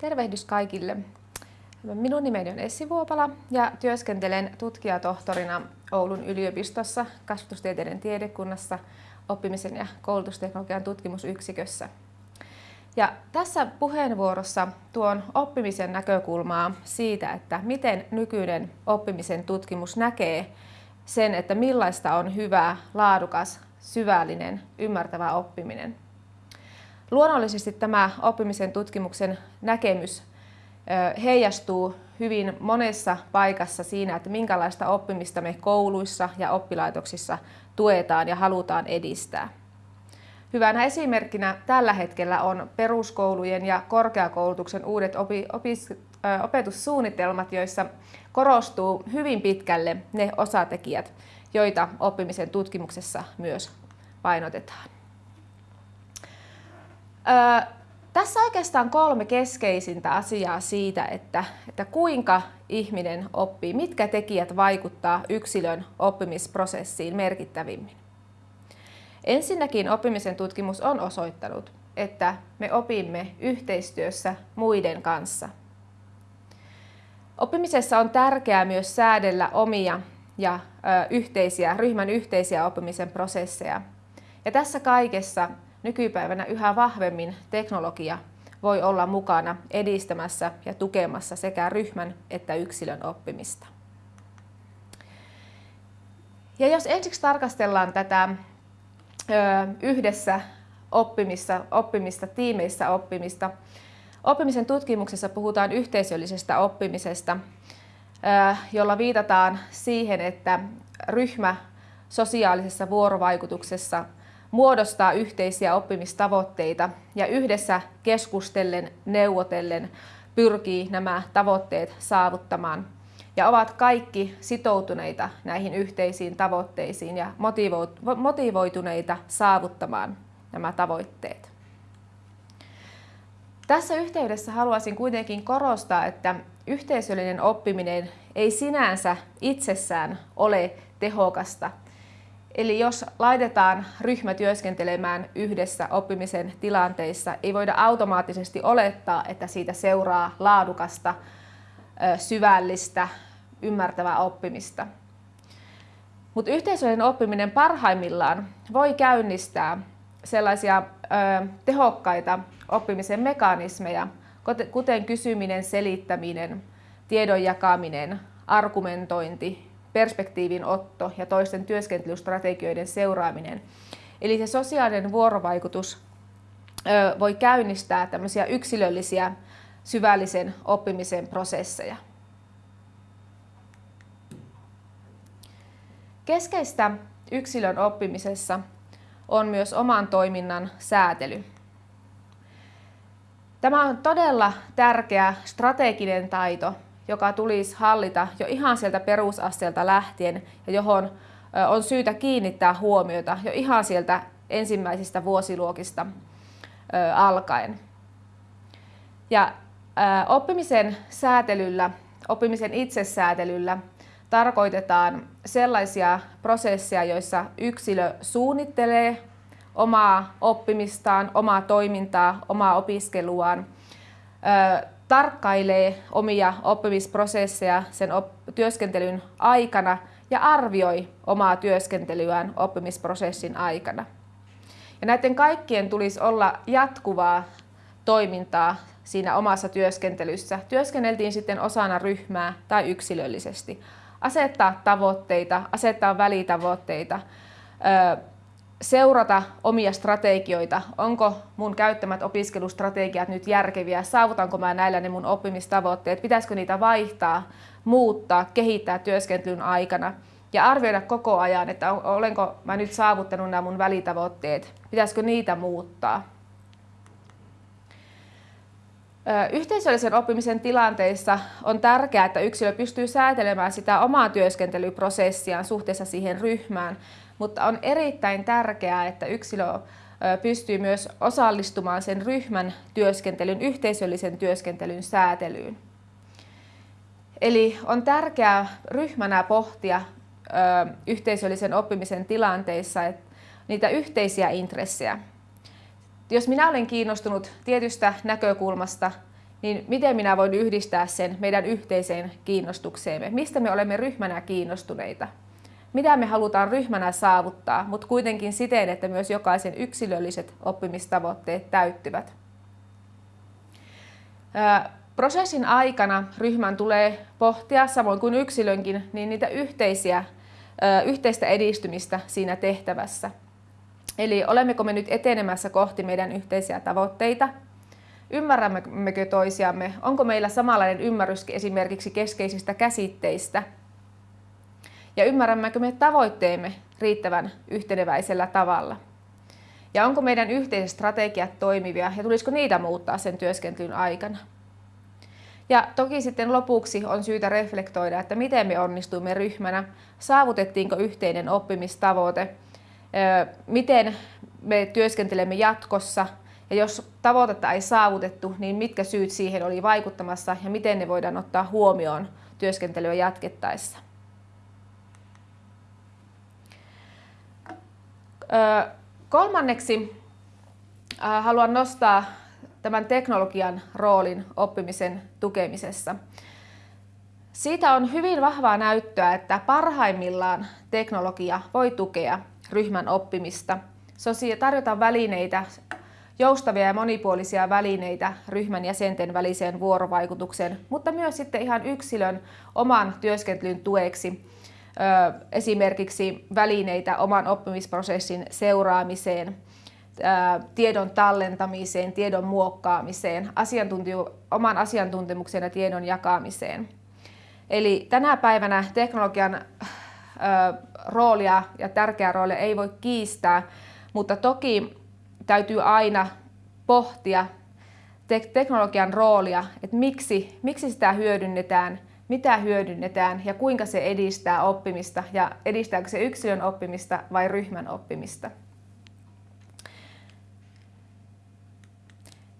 Tervehdys kaikille. Minun nimeni on Essi Vuopala ja työskentelen tutkijatohtorina Oulun yliopistossa kasvatustieteiden tiedekunnassa oppimisen ja koulutusteknologian tutkimusyksikössä. Ja tässä puheenvuorossa tuon oppimisen näkökulmaa siitä, että miten nykyinen oppimisen tutkimus näkee sen, että millaista on hyvä, laadukas, syvällinen, ymmärtävä oppiminen. Luonnollisesti tämä oppimisen tutkimuksen näkemys heijastuu hyvin monessa paikassa siinä, että minkälaista oppimista me kouluissa ja oppilaitoksissa tuetaan ja halutaan edistää. Hyvänä esimerkkinä tällä hetkellä on peruskoulujen ja korkeakoulutuksen uudet opi, opis, opetussuunnitelmat, joissa korostuu hyvin pitkälle ne osatekijät, joita oppimisen tutkimuksessa myös painotetaan. Ö, tässä oikeastaan kolme keskeisintä asiaa siitä, että, että kuinka ihminen oppii, mitkä tekijät vaikuttaa yksilön oppimisprosessiin merkittävimmin. Ensinnäkin oppimisen tutkimus on osoittanut, että me opimme yhteistyössä muiden kanssa. Oppimisessa on tärkeää myös säädellä omia ja yhteisiä, ryhmän yhteisiä oppimisen prosesseja. Ja tässä kaikessa nykypäivänä yhä vahvemmin teknologia voi olla mukana edistämässä ja tukemassa sekä ryhmän että yksilön oppimista. Ja jos ensiksi tarkastellaan tätä yhdessä oppimista, oppimista, tiimeissä oppimista. Oppimisen tutkimuksessa puhutaan yhteisöllisestä oppimisesta, jolla viitataan siihen, että ryhmä sosiaalisessa vuorovaikutuksessa muodostaa yhteisiä oppimistavoitteita ja yhdessä keskustellen, neuvotellen pyrkii nämä tavoitteet saavuttamaan ja ovat kaikki sitoutuneita näihin yhteisiin tavoitteisiin ja motivoituneita saavuttamaan nämä tavoitteet. Tässä yhteydessä haluaisin kuitenkin korostaa, että yhteisöllinen oppiminen ei sinänsä itsessään ole tehokasta. Eli jos laitetaan ryhmä työskentelemään yhdessä oppimisen tilanteissa, ei voida automaattisesti olettaa, että siitä seuraa laadukasta, syvällistä, ymmärtävää oppimista. Mutta yhteisöllinen oppiminen parhaimmillaan voi käynnistää sellaisia ö, tehokkaita oppimisen mekanismeja, kuten kysyminen, selittäminen, tiedon jakaminen, argumentointi, perspektiivin otto ja toisten työskentelystrategioiden seuraaminen. Eli se sosiaalinen vuorovaikutus voi käynnistää tämmöisiä yksilöllisiä syvällisen oppimisen prosesseja. Keskeistä yksilön oppimisessa on myös oman toiminnan säätely. Tämä on todella tärkeä strateginen taito, joka tulisi hallita jo ihan sieltä perusasteelta lähtien ja johon on syytä kiinnittää huomiota jo ihan sieltä ensimmäisistä vuosiluokista alkaen. Ja oppimisen säätelyllä, oppimisen itsesäätelyllä tarkoitetaan sellaisia prosesseja, joissa yksilö suunnittelee omaa oppimistaan, omaa toimintaa, omaa opiskeluaan, tarkkailee omia oppimisprosesseja sen työskentelyn aikana ja arvioi omaa työskentelyään oppimisprosessin aikana. Ja näiden kaikkien tulisi olla jatkuvaa toimintaa siinä omassa työskentelyssä. Työskenneltiin sitten osana ryhmää tai yksilöllisesti asettaa tavoitteita, asettaa välitavoitteita, seurata omia strategioita. Onko mun käyttämät opiskelustrategiat nyt järkeviä? Saavutanko mä näillä ne mun oppimistavoitteet? Pitäisikö niitä vaihtaa, muuttaa, kehittää työskentelyn aikana? Ja arvioida koko ajan, että olenko mä nyt saavuttanut nämä mun välitavoitteet? Pitäisikö niitä muuttaa? Yhteisöllisen oppimisen tilanteissa on tärkeää, että yksilö pystyy säätelemään sitä omaa työskentelyprosessiaan suhteessa siihen ryhmään, mutta on erittäin tärkeää, että yksilö pystyy myös osallistumaan sen ryhmän työskentelyn, yhteisöllisen työskentelyn säätelyyn. Eli on tärkeää ryhmänä pohtia yhteisöllisen oppimisen tilanteissa niitä yhteisiä intressejä jos minä olen kiinnostunut tietystä näkökulmasta niin miten minä voin yhdistää sen meidän yhteiseen kiinnostukseemme? Mistä me olemme ryhmänä kiinnostuneita? Mitä me halutaan ryhmänä saavuttaa, mutta kuitenkin siten, että myös jokaisen yksilölliset oppimistavoitteet täyttyvät. Prosessin aikana ryhmän tulee pohtia, samoin kuin yksilönkin, niin niitä yhteisiä, yhteistä edistymistä siinä tehtävässä. Eli olemmeko me nyt etenemässä kohti meidän yhteisiä tavoitteita? Ymmärrämmekö toisiamme? Onko meillä samanlainen ymmärrys esimerkiksi keskeisistä käsitteistä? Ja ymmärrämmekö me tavoitteemme riittävän yhteneväisellä tavalla? Ja onko meidän yhteiset strategiat toimivia ja tulisiko niitä muuttaa sen työskentelyn aikana? Ja toki sitten lopuksi on syytä reflektoida, että miten me onnistuimme ryhmänä, saavutettiinko yhteinen oppimistavoite, miten me työskentelemme jatkossa ja jos tavoitetta ei saavutettu, niin mitkä syyt siihen oli vaikuttamassa ja miten ne voidaan ottaa huomioon työskentelyä jatkettaessa. Kolmanneksi haluan nostaa tämän teknologian roolin oppimisen tukemisessa. Siitä on hyvin vahvaa näyttöä, että parhaimmillaan teknologia voi tukea ryhmän oppimista. Tarjotaan välineitä, joustavia ja monipuolisia välineitä ryhmän jäsenten väliseen vuorovaikutukseen, mutta myös sitten ihan yksilön oman työskentelyn tueksi esimerkiksi välineitä oman oppimisprosessin seuraamiseen, tiedon tallentamiseen, tiedon muokkaamiseen, asiantuntijo- oman asiantuntemuksen ja tiedon jakamiseen. Eli tänä päivänä teknologian roolia ja tärkeää roolia ei voi kiistää, mutta toki täytyy aina pohtia teknologian roolia, että miksi, miksi sitä hyödynnetään, mitä hyödynnetään ja kuinka se edistää oppimista ja edistääkö se yksilön oppimista vai ryhmän oppimista.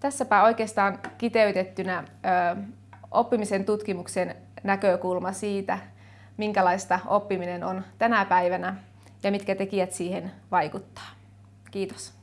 Tässäpä oikeastaan kiteytettynä ö, oppimisen tutkimuksen näkökulma siitä, minkälaista oppiminen on tänä päivänä ja mitkä tekijät siihen vaikuttaa. Kiitos.